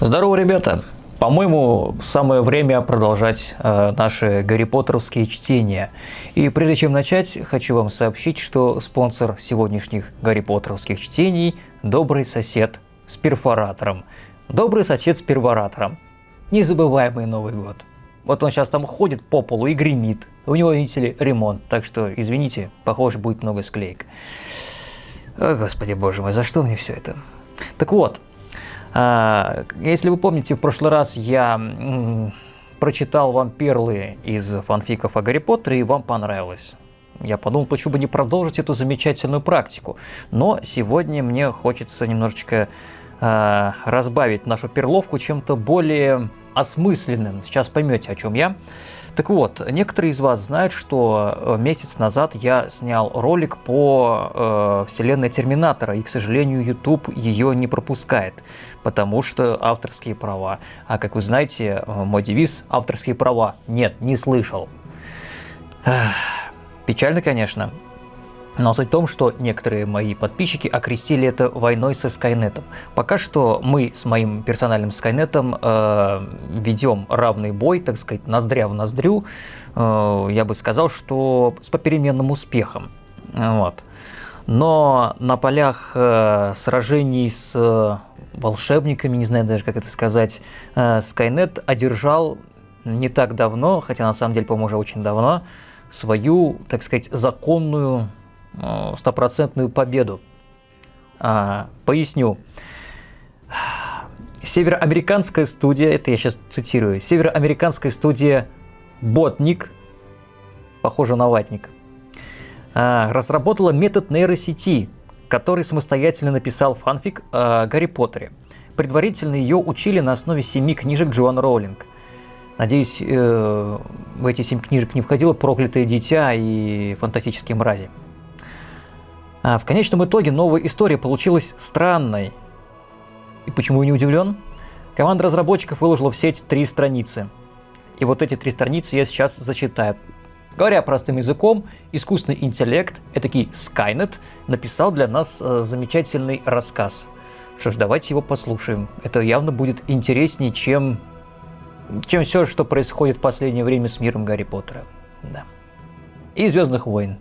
Здорово, ребята! По-моему, самое время продолжать э, наши Гарри Поттеровские чтения. И прежде чем начать, хочу вам сообщить, что спонсор сегодняшних Гарри Поттеровских чтений – добрый сосед с перфоратором. Добрый сосед с перфоратором. Незабываемый Новый год. Вот он сейчас там ходит по полу и гремит. У него, видите ли, ремонт. Так что, извините, похоже, будет много склеек. О, господи боже мой, за что мне все это? Так вот, если вы помните, в прошлый раз я прочитал вам перлы из фанфиков о Гарри Поттере, и вам понравилось. Я подумал, почему бы не продолжить эту замечательную практику. Но сегодня мне хочется немножечко э, разбавить нашу перловку чем-то более осмысленным. Сейчас поймете, о чем я. Так вот, некоторые из вас знают, что э, месяц назад я снял ролик по э, вселенной Терминатора, и, к сожалению, YouTube ее не пропускает, потому что авторские права. А как вы знаете, э, мой девиз «авторские права» нет, не слышал. Печально, конечно, но суть в том, что некоторые мои подписчики окрестили это войной со Скайнетом. Пока что мы с моим персональным Скайнетом э, ведем равный бой, так сказать, ноздря в ноздрю. Э, я бы сказал, что с попеременным успехом. Вот. Но на полях э, сражений с э, волшебниками, не знаю даже, как это сказать, э, Скайнет одержал не так давно, хотя на самом деле, по-моему, уже очень давно, свою, так сказать, законную стопроцентную победу. А, поясню. Североамериканская студия, это я сейчас цитирую, североамериканская студия Ботник, похоже на ватник, а, разработала метод нейросети, который самостоятельно написал фанфик о Гарри Поттере. Предварительно ее учили на основе семи книжек Джоан Роулинг. Надеюсь, э, в эти семь книжек не входило «Проклятое дитя» и «Фантастические мрази». А в конечном итоге новая история получилась странной. И почему я не удивлен? Команда разработчиков выложила в сеть три страницы. И вот эти три страницы я сейчас зачитаю. Говоря простым языком, искусственный интеллект, этакий Skynet, написал для нас э, замечательный рассказ. Что ж, давайте его послушаем. Это явно будет интереснее, чем, чем все, что происходит в последнее время с миром Гарри Поттера. Да. И Звездных войн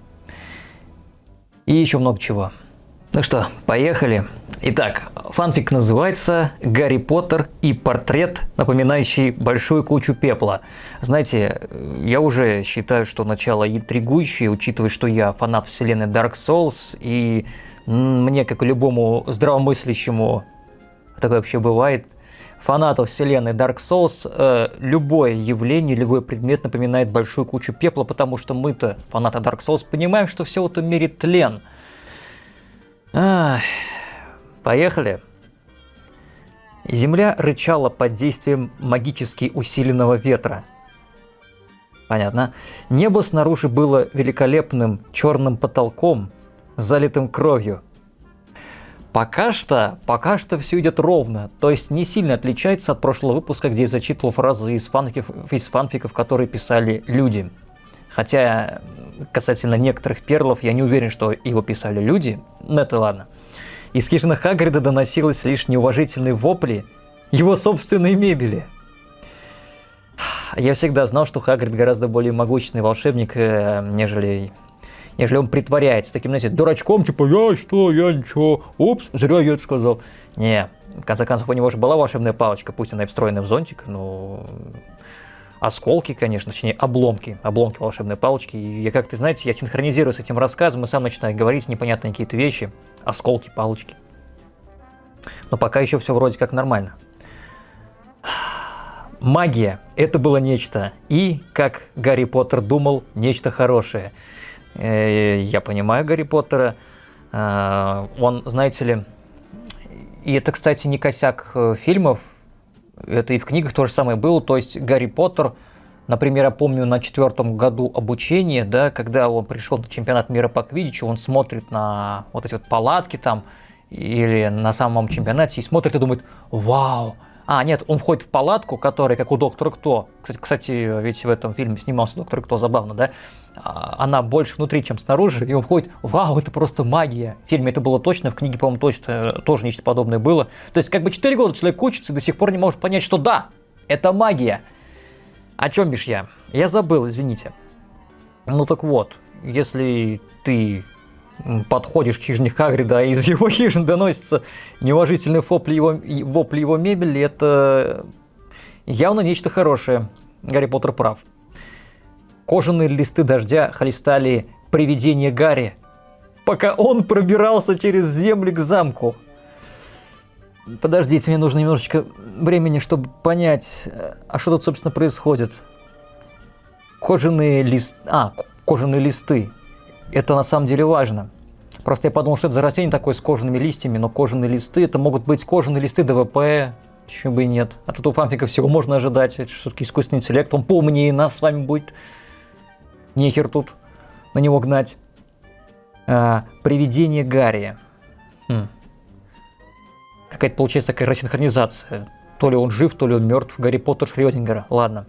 и еще много чего. Ну что, поехали. Итак, фанфик называется «Гарри Поттер и портрет, напоминающий большую кучу пепла». Знаете, я уже считаю, что начало интригующее, учитывая, что я фанат вселенной Dark Souls, и мне, как и любому здравомыслящему, такое вообще бывает, фанату вселенной Dark Souls, э, любое явление, любой предмет напоминает большую кучу пепла, потому что мы-то, фанаты Dark Souls, понимаем, что все в этом мире тлен. Ах, поехали. Земля рычала под действием магически усиленного ветра. Понятно. Небо снаружи было великолепным черным потолком, залитым кровью. Пока что, пока что все идет ровно, то есть не сильно отличается от прошлого выпуска, где я зачитывал фразы из фанфиков, из фанфиков которые писали люди. Хотя касательно некоторых перлов я не уверен, что его писали люди, но это ладно. Из хижины Хагрида доносилось лишь неуважительные вопли его собственной мебели. Я всегда знал, что Хагрид гораздо более могущественный волшебник, э, нежели нежели он притворяется таким, знаете, дурачком, типа, я что, я ничего, упс, зря я это сказал. Не, в конце концов, у него же была волшебная палочка, пусть она и встроена в зонтик, но осколки, конечно, точнее, обломки, обломки волшебной палочки. И я как-то, знаете, я синхронизирую с этим рассказом и сам начинаю говорить непонятные какие-то вещи, осколки, палочки. Но пока еще все вроде как нормально. Магия – это было нечто. И, как Гарри Поттер думал, нечто хорошее – я понимаю Гарри Поттера. Э, он, знаете ли, и это, кстати, не косяк э, фильмов, это и в книгах то же самое было. То есть Гарри Поттер, например, я помню на четвертом году обучения, да, когда он пришел на чемпионат мира по квиддичу, он смотрит на вот эти вот палатки там, или на самом чемпионате, и смотрит и думает, вау, а, нет, он входит в палатку, которая, как у Доктора Кто. Кстати, кстати, ведь в этом фильме снимался Доктор Кто, забавно, да? А, она больше внутри, чем снаружи, и он входит, вау, это просто магия. В фильме это было точно, в книге, по-моему, точно э, тоже нечто подобное было. То есть как бы 4 года человек учится и до сих пор не может понять, что да, это магия. О чем бишь я? Я забыл, извините. Ну так вот, если ты подходишь к хижине Хагрида, а из его хижины доносится неуважительный вопли его, вопли его мебели, это явно нечто хорошее. Гарри Поттер прав. Кожаные листы дождя хлестали привидение Гарри, пока он пробирался через земли к замку. Подождите, мне нужно немножечко времени, чтобы понять, а что тут, собственно, происходит. Кожаные листы... А, кожаные листы. Это на самом деле важно. Просто я подумал, что это за растение такое с кожаными листьями, но кожаные листы, это могут быть кожаные листы ДВП, почему бы и нет. А тут у фанфика всего можно ожидать, это все-таки искусственный интеллект, он поумнее нас с вами будет. Нехер тут на него гнать. А, привидение Гарри. Хм. Какая-то получается такая рассинхронизация. То ли он жив, то ли он мертв. Гарри Поттер Шрёдингера. Ладно.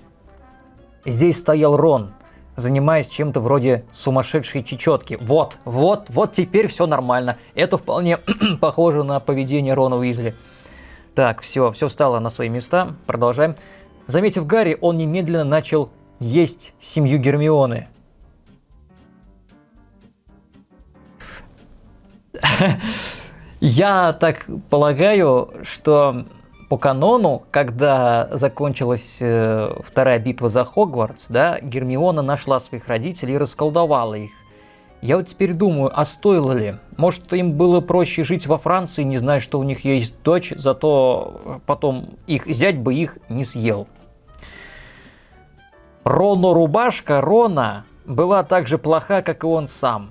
Здесь стоял Рон, занимаясь чем-то вроде сумасшедшей чечетки. Вот, вот, вот теперь все нормально. Это вполне похоже на поведение Рона Уизли. Так, все, все встало на свои места. Продолжаем. Заметив Гарри, он немедленно начал есть семью Гермионы. Я так полагаю, что по канону, когда закончилась э, вторая битва за Хогвартс, да, Гермиона нашла своих родителей и расколдовала их. Я вот теперь думаю, а стоило ли? Может, им было проще жить во Франции, не зная, что у них есть дочь, зато потом их зять бы их не съел. Роно рубашка Рона была так же плоха, как и он сам.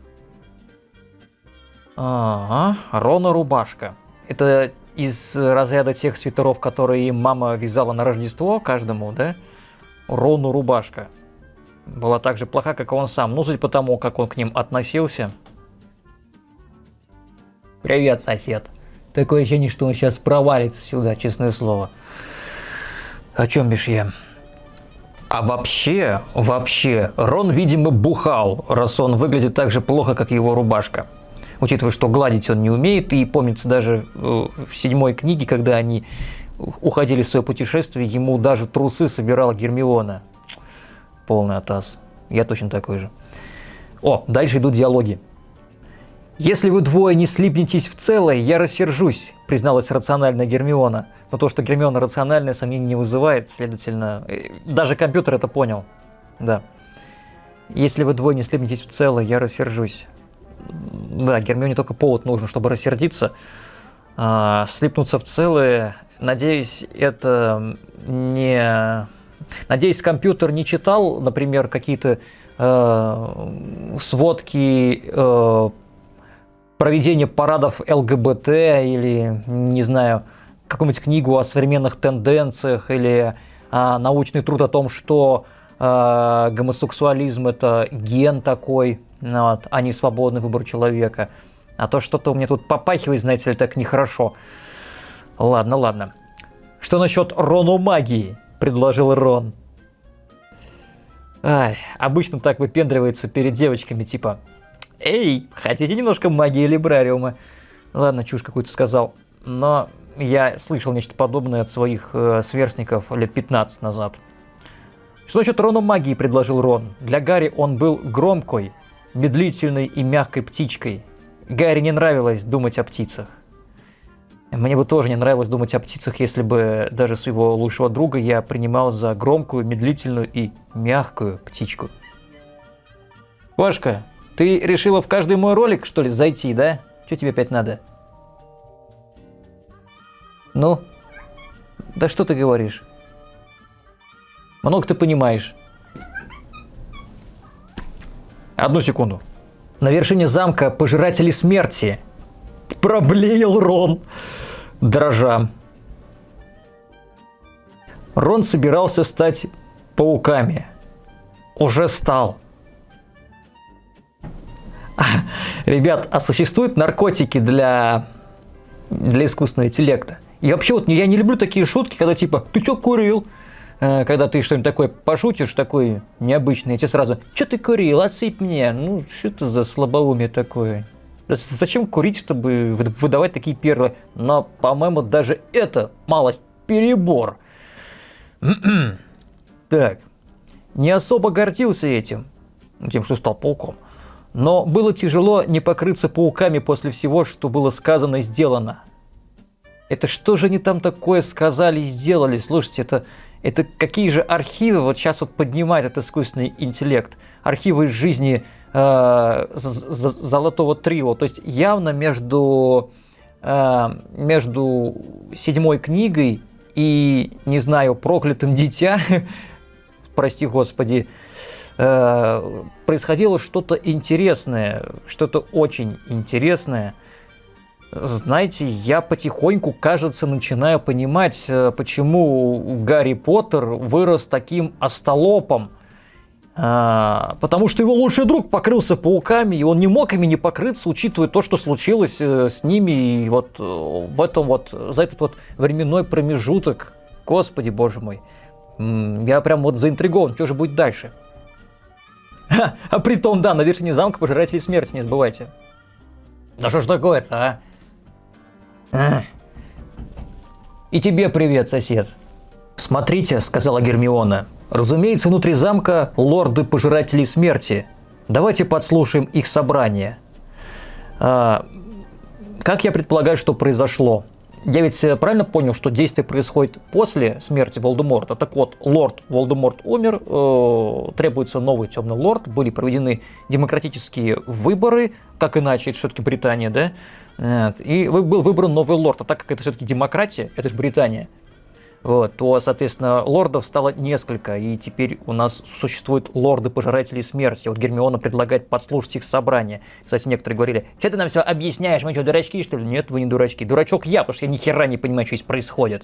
Ага, Рона рубашка. Это из разряда тех свитеров, которые мама вязала на Рождество каждому, да? Рону рубашка. Была так же плоха, как и он сам. Ну, судя по тому, как он к ним относился. Привет, сосед. Такое ощущение, что он сейчас провалится сюда, честное слово. О чем бишь я? А вообще, вообще, Рон, видимо, бухал, раз он выглядит так же плохо, как его рубашка учитывая, что гладить он не умеет, и помнится даже э, в седьмой книге, когда они уходили в свое путешествие, ему даже трусы собирала Гермиона. Полный атас. Я точно такой же. О, дальше идут диалоги. «Если вы двое не слипнетесь в целое, я рассержусь», призналась рациональная Гермиона. Но то, что Гермиона рациональная, сомнений не вызывает, следовательно, э, даже компьютер это понял. Да. «Если вы двое не слипнетесь в целое, я рассержусь». Да, Гермионе только повод нужен, чтобы рассердиться, а, слипнуться в целое. Надеюсь, это не... Надеюсь, компьютер не читал, например, какие-то э, сводки э, проведения парадов ЛГБТ или, не знаю, какую-нибудь книгу о современных тенденциях или э, научный труд о том, что э, гомосексуализм это ген такой, вот, а не свободный выбор человека. А то что-то у меня тут попахивает, знаете ли, так нехорошо. Ладно, ладно. Что насчет Рону магии? Предложил Рон. Ай, обычно так выпендривается перед девочками, типа, «Эй, хотите немножко магии либрариума?» Ладно, чушь какую-то сказал. Но я слышал нечто подобное от своих э, сверстников лет 15 назад. Что насчет Рону магии, предложил Рон. Для Гарри он был громкой, медлительной и мягкой птичкой. Гарри не нравилось думать о птицах. Мне бы тоже не нравилось думать о птицах, если бы даже своего лучшего друга я принимал за громкую, медлительную и мягкую птичку. Пашка, ты решила в каждый мой ролик, что ли, зайти, да? Что тебе опять надо? Ну? Да что ты говоришь? Много ты понимаешь. Одну секунду. На вершине замка пожиратели смерти. Проблеял Рон, дрожа. Рон собирался стать пауками. Уже стал. Ребят, а существуют наркотики для, для искусственного интеллекта? И вообще вот я не люблю такие шутки, когда типа, ты что курил? Э, когда ты что-нибудь такое пошутишь, такой необычный, и тебе сразу, что ты курил, отсыпь мне, ну, что это за слабоумие такое? Зачем курить, чтобы выдавать такие перлы? Но, по-моему, даже это малость перебор. так, не особо гордился этим, тем, что стал пауком. Но было тяжело не покрыться пауками после всего, что было сказано и сделано. Это что же они там такое сказали и сделали? Слушайте, это, это какие же архивы вот сейчас вот поднимает этот искусственный интеллект? Архивы из жизни э, Золотого Трио. То есть явно между, э, между седьмой книгой и, не знаю, проклятым дитя, прости господи, э, происходило что-то интересное, что-то очень интересное. Знаете, я потихоньку, кажется, начинаю понимать, э, почему Гарри Поттер вырос таким остолопом. А, потому что его лучший друг покрылся пауками, и он не мог ими не покрыться, учитывая то, что случилось э, с ними и вот э, в этом вот, за этот вот временной промежуток. Господи, боже мой. Я прям вот заинтригован, что же будет дальше. а при том, да, на вершине замка пожиратели смерти, не забывайте. Да что ж такое-то, а? А? И тебе привет, сосед. Смотрите, сказала Гермиона, Разумеется, внутри замка лорды пожиратели смерти. Давайте подслушаем их собрание. А, как я предполагаю, что произошло? Я ведь э, правильно понял, что действие происходит после смерти Волдеморта. Так вот, лорд Волдеморт умер, э, требуется новый темный лорд, были проведены демократические выборы, как иначе, это все-таки Британия, да? Вот. И был выбран новый лорд, а так как это все-таки демократия, это же Британия, вот, то, соответственно, лордов стало несколько, и теперь у нас существуют лорды-пожиратели смерти. Вот Гермиона предлагает подслушать их собрание. Кстати, некоторые говорили, что ты нам все объясняешь, мы что, дурачки, что ли? Нет, вы не дурачки. Дурачок я, потому что я ни хера не понимаю, что здесь происходит.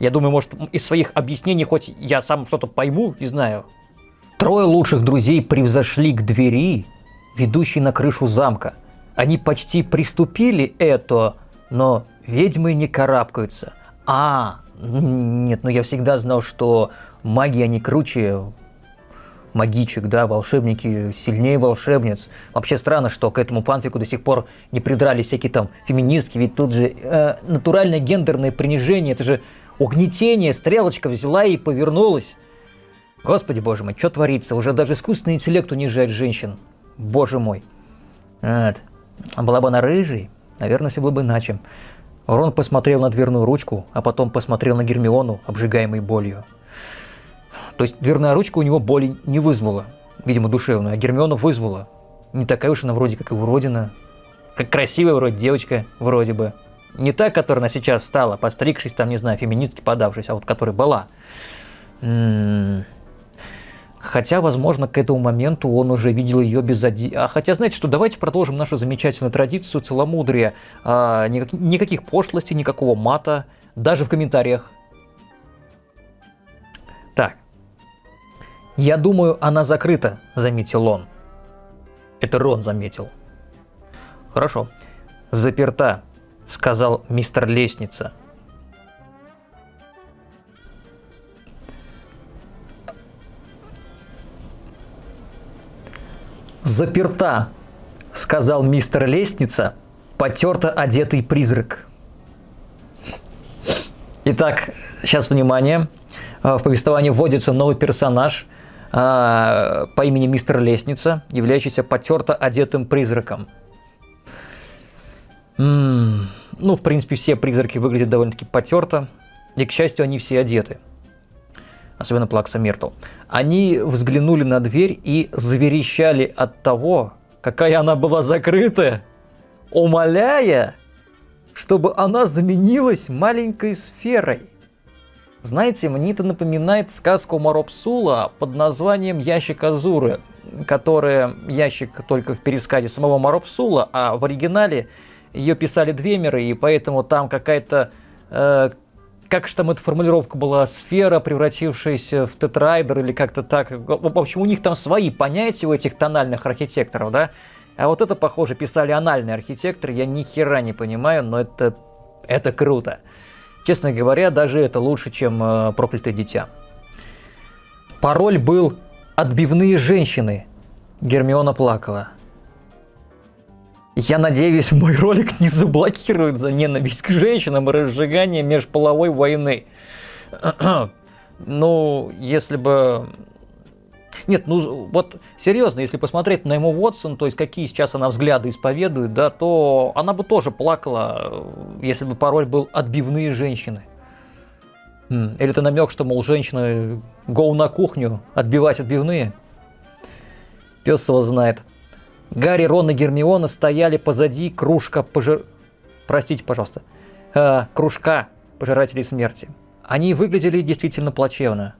Я думаю, может, из своих объяснений хоть я сам что-то пойму, не знаю. Трое лучших друзей превзошли к двери, ведущей на крышу замка. Они почти приступили это, но ведьмы не карабкаются. А, нет, но я всегда знал, что маги, они круче магичек, да, волшебники сильнее волшебниц. Вообще странно, что к этому панфику до сих пор не придрались всякие там феминистки, ведь тут же э, натуральное гендерное принижение, это же угнетение, стрелочка взяла и повернулась. Господи боже мой, что творится? Уже даже искусственный интеллект унижает женщин. Боже мой. Вот. А была бы она рыжей, наверное, все было бы иначе. Рон посмотрел на дверную ручку, а потом посмотрел на Гермиону, обжигаемой болью. То есть дверная ручка у него боли не вызвала, видимо, душевную, а Гермиона вызвала. Не такая уж она вроде как и уродина. Как красивая вроде девочка, вроде бы. Не та, которая она сейчас стала, постригшись там, не знаю, феминистки подавшись, а вот которая была. М -м -м. Хотя, возможно, к этому моменту он уже видел ее без оди... А хотя, знаете что, давайте продолжим нашу замечательную традицию целомудрия. А, никак... Никаких пошлостей, никакого мата, даже в комментариях. Так. «Я думаю, она закрыта», — заметил он. Это Рон заметил. «Хорошо. Заперта», — сказал мистер Лестница. «Заперта», — сказал мистер Лестница, потерто одетый призрак. Итак, сейчас внимание. А, в повествовании вводится новый персонаж а, по имени мистер Лестница, являющийся потерто одетым призраком. Ну, в принципе, все призраки выглядят довольно-таки потерто, и, к счастью, они все одеты особенно Плакса Миртл, они взглянули на дверь и заверещали от того, какая она была закрытая, умоляя, чтобы она заменилась маленькой сферой. Знаете, мне это напоминает сказку Маропсула под названием «Ящик Азуры», которая ящик только в пересказе самого Маропсула, а в оригинале ее писали Двемеры, и поэтому там какая-то э, как же там эта формулировка была, сфера, превратившаяся в тетрайдер или как-то так. В общем, у них там свои понятия у этих тональных архитекторов, да? А вот это, похоже, писали анальные архитекторы, я ни хера не понимаю, но это, это круто. Честно говоря, даже это лучше, чем э, «Проклятое дитя». Пароль был «Отбивные женщины». Гермиона плакала. Я надеюсь, мой ролик не заблокируют за ненависть к женщинам и разжигание межполовой войны. ну, если бы... Нет, ну вот серьезно, если посмотреть на ему Уотсон, то есть какие сейчас она взгляды исповедует, да, то она бы тоже плакала, если бы пароль был «отбивные женщины». Или это намек, что, мол, женщины гоу на кухню, отбивать отбивные? Пес его знает. Гарри, Рон и Гермиона стояли позади кружка пожир... Простите, пожалуйста. Э, кружка пожирателей смерти. Они выглядели действительно плачевно.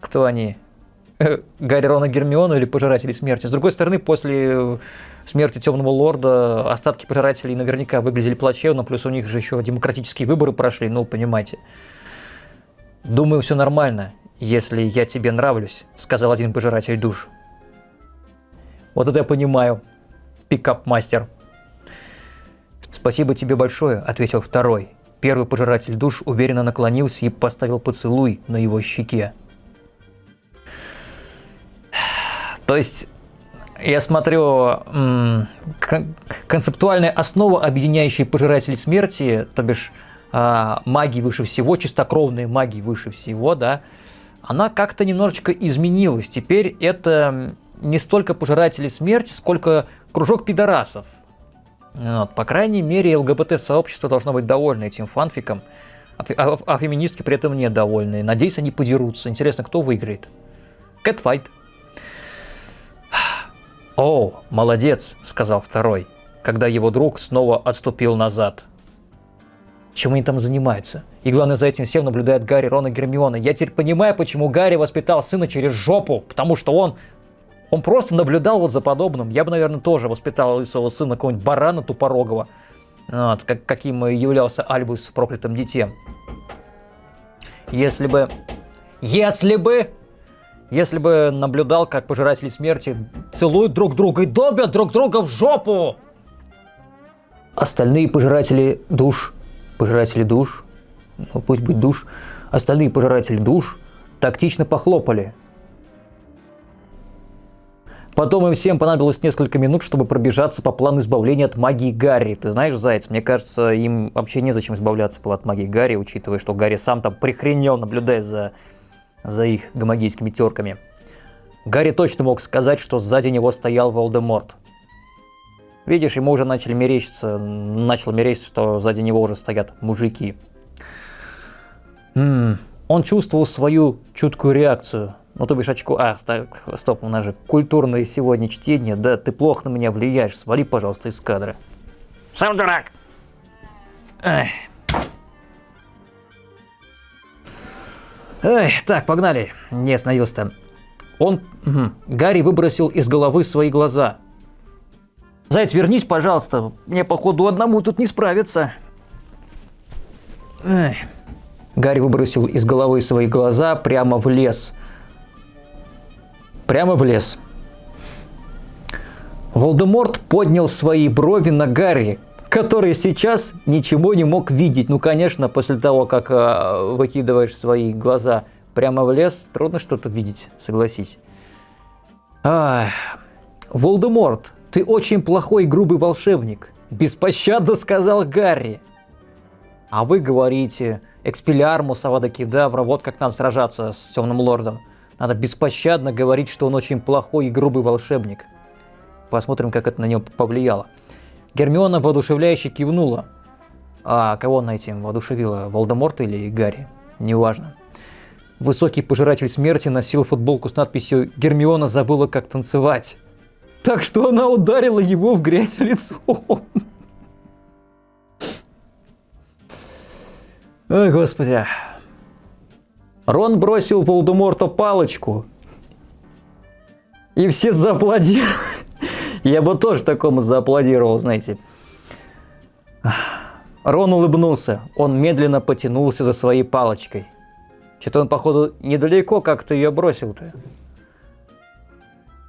Кто они? Э, Гарри, Рон и Гермиона или пожиратели смерти? С другой стороны, после смерти Темного Лорда остатки пожирателей наверняка выглядели плачевно, плюс у них же еще демократические выборы прошли, ну, понимаете. Думаю, все нормально, если я тебе нравлюсь, сказал один пожиратель душ. Вот это я понимаю, пикап-мастер. «Спасибо тебе большое», — ответил второй. Первый пожиратель душ уверенно наклонился и поставил поцелуй на его щеке. То есть, я смотрю, концептуальная основа, объединяющая пожирателей смерти, то бишь а, магии выше всего, чистокровные магии выше всего, да, она как-то немножечко изменилась. Теперь это не столько пожиратели смерти, сколько кружок пидорасов. Вот. По крайней мере, ЛГБТ-сообщество должно быть довольно этим фанфиком, а, а, а феминистки при этом недовольны. Надеюсь, они подерутся. Интересно, кто выиграет? Кэтфайт. «О, молодец», — сказал второй, когда его друг снова отступил назад. Чем они там занимаются? И главное, за этим всем наблюдает Гарри, Рон и Гермиона. Я теперь понимаю, почему Гарри воспитал сына через жопу, потому что он он просто наблюдал вот за подобным. Я бы, наверное, тоже воспитал своего сына какого-нибудь барана тупорогого, вот, как, каким являлся Альбус в проклятом дите. Если бы... Если бы... Если бы наблюдал, как пожиратели смерти целуют друг друга и добят друг друга в жопу! Остальные пожиратели душ... Пожиратели душ... Ну, пусть будет душ. Остальные пожиратели душ тактично похлопали Потом им всем понадобилось несколько минут, чтобы пробежаться по плану избавления от магии Гарри. Ты знаешь, Заяц, мне кажется, им вообще незачем избавляться от магии Гарри, учитывая, что Гарри сам там прихренел, наблюдая за, за их гомогейскими терками. Гарри точно мог сказать, что сзади него стоял Волдеморт. Видишь, ему уже начали мерещиться, начал мерещиться, что сзади него уже стоят мужики. М -м, он чувствовал свою чуткую реакцию ну, то бишь очко... А, так, стоп, у нас же культурное сегодня чтение. Да, ты плохо на меня влияешь. Свали, пожалуйста, из кадра. Сам дурак. Эх. Эй, так, погнали. Не остановился-то. Он... Угу. Гарри выбросил из головы свои глаза. Заяц, вернись, пожалуйста. Мне, походу, одному тут не справиться. Эх. Гарри выбросил из головы свои глаза прямо в лес – прямо в лес. Волдеморт поднял свои брови на Гарри, который сейчас ничего не мог видеть. Ну, конечно, после того, как э, выкидываешь свои глаза прямо в лес, трудно что-то видеть, согласись. Ах, Волдеморт, ты очень плохой грубый волшебник, беспощадно сказал Гарри. А вы говорите, экспелярмус, авада кедавра, вот как нам сражаться с темным лордом. Надо беспощадно говорить, что он очень плохой и грубый волшебник. Посмотрим, как это на него повлияло. Гермиона воодушевляюще кивнула. А кого она этим воодушевила? Волдеморта или Гарри? Неважно. Высокий пожиратель смерти носил футболку с надписью «Гермиона забыла, как танцевать». Так что она ударила его в грязь лицом. Ой, господи. Рон бросил Волдеморту палочку. И все зааплодировали. Я бы тоже такому зааплодировал, знаете. Рон улыбнулся. Он медленно потянулся за своей палочкой. Что-то он, походу, недалеко как-то ее бросил-то.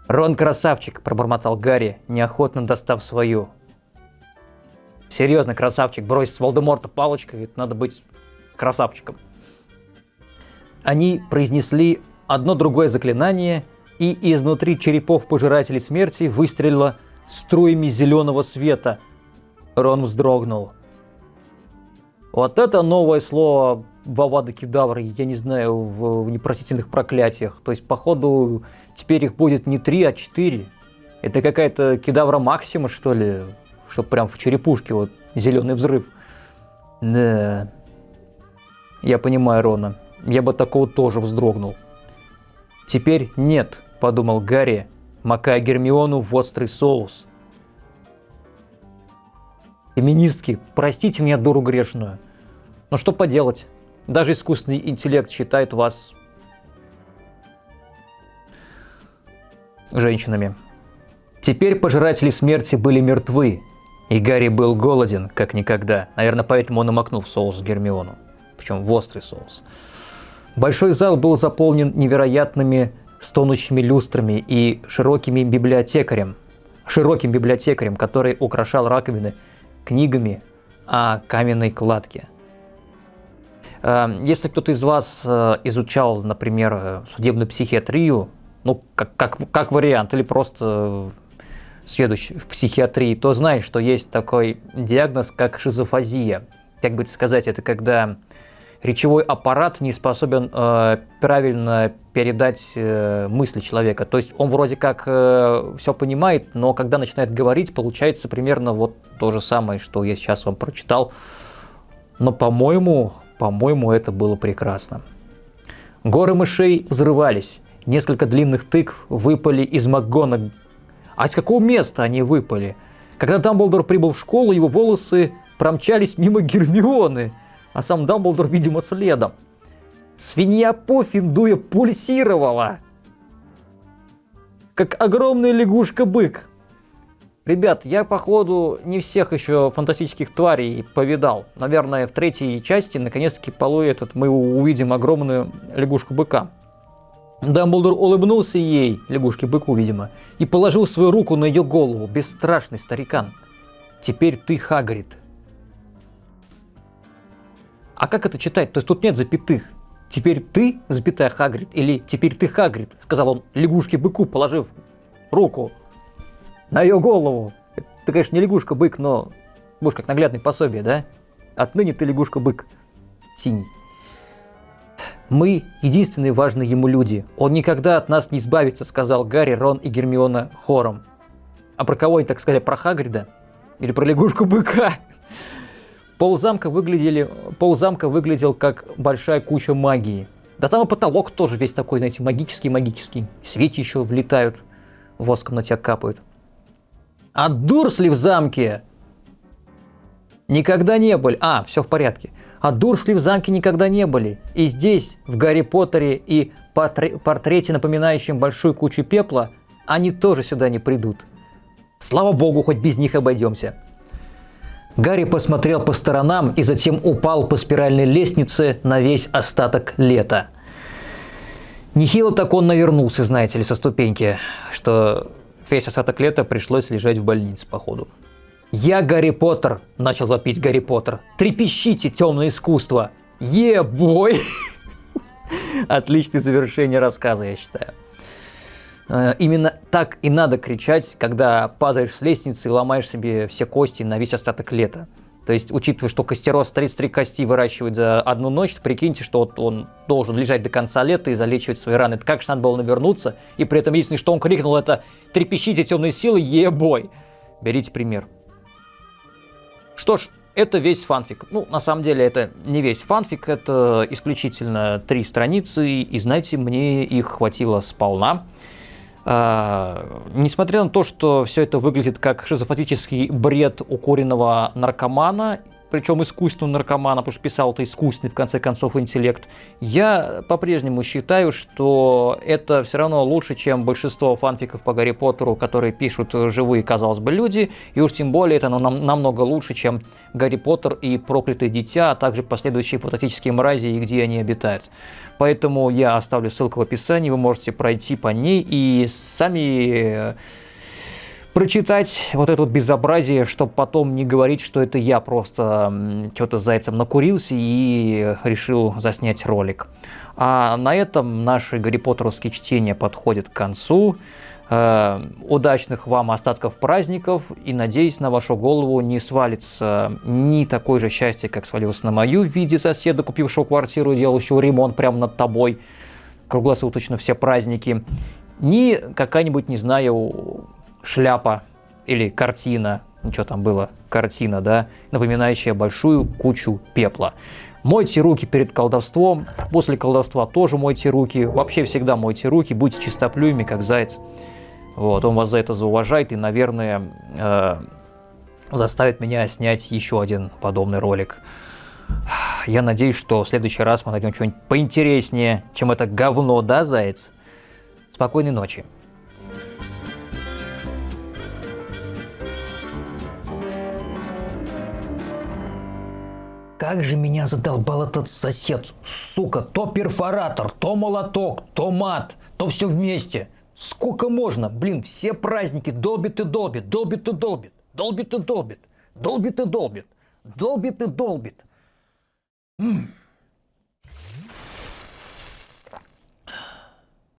«Рон красавчик», – пробормотал Гарри, неохотно достав свою. «Серьезно, красавчик, бросить с Волдеморта палочкой, надо быть красавчиком». Они произнесли одно другое заклинание, и изнутри черепов пожирателей смерти выстрелило струями зеленого света. Рон вздрогнул. Вот это новое слово Вавада Кедавра, я не знаю, в, непростительных проклятиях. То есть, походу, теперь их будет не три, а четыре. Это какая-то Кедавра Максима, что ли? Чтоб прям в черепушке вот зеленый взрыв. Да. Я понимаю Рона. Я бы такого тоже вздрогнул. Теперь нет, подумал Гарри, макая Гермиону в острый соус. Феминистки, простите меня, дуру грешную. Но что поделать? Даже искусственный интеллект считает вас женщинами. Теперь пожиратели смерти были мертвы, и Гарри был голоден, как никогда. Наверное, поэтому он и макнул в соус Гермиону. Причем в острый соус. Большой зал был заполнен невероятными стонущими люстрами и широкими библиотекарем, широким библиотекарем, который украшал раковины книгами о каменной кладке. Эм, если кто-то из вас э, изучал, например, э, судебную психиатрию, ну, как, как, как вариант, или просто следующий в психиатрии, то знает, что есть такой диагноз, как шизофазия. Как бы сказать, это когда речевой аппарат не способен э, правильно передать э, мысли человека. То есть он вроде как э, все понимает, но когда начинает говорить, получается примерно вот то же самое, что я сейчас вам прочитал. Но, по-моему, по-моему, это было прекрасно. Горы мышей взрывались. Несколько длинных тыкв выпали из МакГонаг. А с какого места они выпали? Когда Дамблдор прибыл в школу, его волосы промчались мимо Гермионы а сам Дамблдор, видимо, следом. Свинья Пофин, дуя, пульсировала. Как огромная лягушка-бык. Ребят, я, походу, не всех еще фантастических тварей повидал. Наверное, в третьей части, наконец-таки, полу этот, мы увидим огромную лягушку-быка. Дамблдор улыбнулся ей, лягушке-быку, видимо, и положил свою руку на ее голову. Бесстрашный старикан. Теперь ты Хагрид. А как это читать? То есть тут нет запятых. Теперь ты, запятая Хагрид, или теперь ты Хагрид, сказал он лягушке-быку, положив руку на ее голову. Ты, конечно, не лягушка-бык, но будешь как наглядное пособие, да? Отныне ты лягушка-бык синий. Мы единственные важные ему люди. Он никогда от нас не избавится, сказал Гарри, Рон и Гермиона хором. А про кого они так сказали? Про Хагрида? Или про лягушку-быка? Пол замка, выглядели, пол замка выглядел как большая куча магии. Да там и потолок тоже весь такой, знаете, магический-магический. Свечи еще влетают, воском на тебя капают. А Дурсли в замке никогда не были. А, все в порядке. А Дурсли в замке никогда не были. И здесь, в Гарри Поттере и портрете, напоминающем большую кучу пепла, они тоже сюда не придут. Слава богу, хоть без них обойдемся. Гарри посмотрел по сторонам и затем упал по спиральной лестнице на весь остаток лета. Нехило так он навернулся, знаете ли, со ступеньки, что весь остаток лета пришлось лежать в больнице, походу. «Я Гарри Поттер!» – начал вопить Гарри Поттер. «Трепещите, темное искусство!» Е-бой! Отличное завершение рассказа, я считаю. Э, именно так и надо кричать, когда падаешь с лестницы и ломаешь себе все кости на весь остаток лета. То есть, учитывая, что костероз 33 кости выращивает за одну ночь, прикиньте, что вот он должен лежать до конца лета и залечивать свои раны. Это как же надо было навернуться, и при этом единственное, что он крикнул, это «Трепещите темные силы, ебой!» Берите пример. Что ж, это весь фанфик. Ну, на самом деле, это не весь фанфик, это исключительно три страницы, и знаете, мне их хватило сполна. А, несмотря на то, что все это выглядит как шизофатический бред укуренного наркомана, причем искусственного наркомана, потому что писал это искусственный, в конце концов, интеллект, я по-прежнему считаю, что это все равно лучше, чем большинство фанфиков по Гарри Поттеру, которые пишут живые, казалось бы, люди, и уж тем более это нам, намного лучше, чем Гарри Поттер и Проклятое Дитя, а также последующие фантастические мрази и где они обитают. Поэтому я оставлю ссылку в описании, вы можете пройти по ней и сами прочитать вот это вот безобразие, чтобы потом не говорить, что это я просто что-то зайцем накурился и решил заснять ролик. А на этом наши Гарри Поттеровские чтения подходят к концу. Э, удачных вам остатков праздников и надеюсь на вашу голову не свалится ни такое же счастье, как свалилось на мою в виде соседа, купившего квартиру, делающего ремонт прямо над тобой круглосуточно все праздники, ни какая-нибудь, не знаю, шляпа или картина, что там было, картина, да, напоминающая большую кучу пепла. Мойте руки перед колдовством, после колдовства тоже мойте руки, вообще всегда мойте руки, будьте чистоплюями, как заяц. Вот, он вас за это зауважает и, наверное, э, заставит меня снять еще один подобный ролик. Я надеюсь, что в следующий раз мы найдем что-нибудь поинтереснее, чем это говно, да, заяц? Спокойной ночи. Как же меня задолбал этот сосед, сука, то перфоратор, то молоток, то мат, то все вместе. Сколько можно? Блин, все праздники долбит и долбит, долбит и долбит, долбит и долбит, долбит и долбит, долбит и долбит. М